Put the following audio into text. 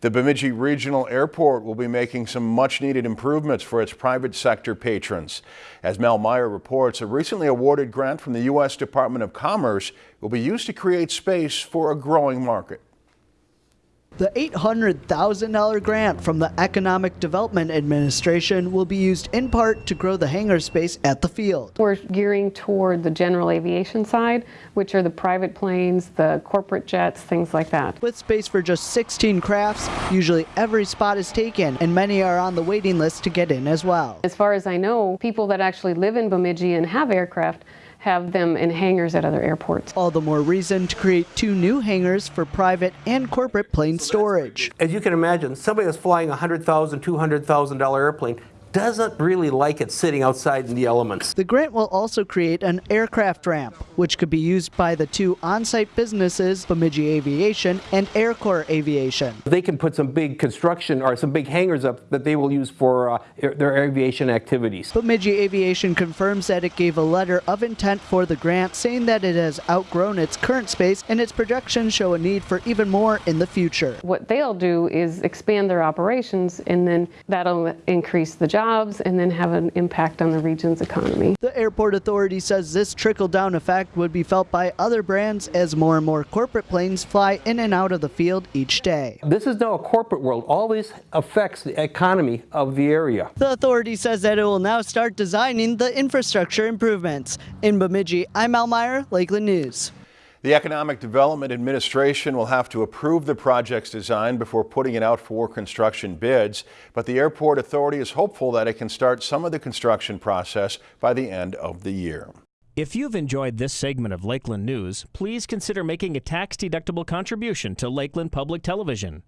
The Bemidji Regional Airport will be making some much-needed improvements for its private sector patrons. As Mel Meyer reports, a recently awarded grant from the U.S. Department of Commerce will be used to create space for a growing market. The $800,000 grant from the Economic Development Administration will be used in part to grow the hangar space at the field. We're gearing toward the general aviation side, which are the private planes, the corporate jets, things like that. With space for just 16 crafts, usually every spot is taken and many are on the waiting list to get in as well. As far as I know, people that actually live in Bemidji and have aircraft have them in hangars at other airports. All the more reason to create two new hangars for private and corporate plane storage. As you can imagine, somebody that's flying a $100,000, $200,000 airplane doesn't really like it sitting outside in the elements. The grant will also create an aircraft ramp, which could be used by the two on-site businesses, Bemidji Aviation and Aircore Aviation. They can put some big construction or some big hangars up that they will use for uh, their aviation activities. Bemidji Aviation confirms that it gave a letter of intent for the grant, saying that it has outgrown its current space and its projections show a need for even more in the future. What they'll do is expand their operations and then that'll increase the jobs and then have an impact on the region's economy. The airport authority says this trickle-down effect would be felt by other brands as more and more corporate planes fly in and out of the field each day. This is now a corporate world. All this affects the economy of the area. The authority says that it will now start designing the infrastructure improvements. In Bemidji, I'm Al Meyer, Lakeland News. The Economic Development Administration will have to approve the project's design before putting it out for construction bids, but the Airport Authority is hopeful that it can start some of the construction process by the end of the year. If you've enjoyed this segment of Lakeland News, please consider making a tax-deductible contribution to Lakeland Public Television.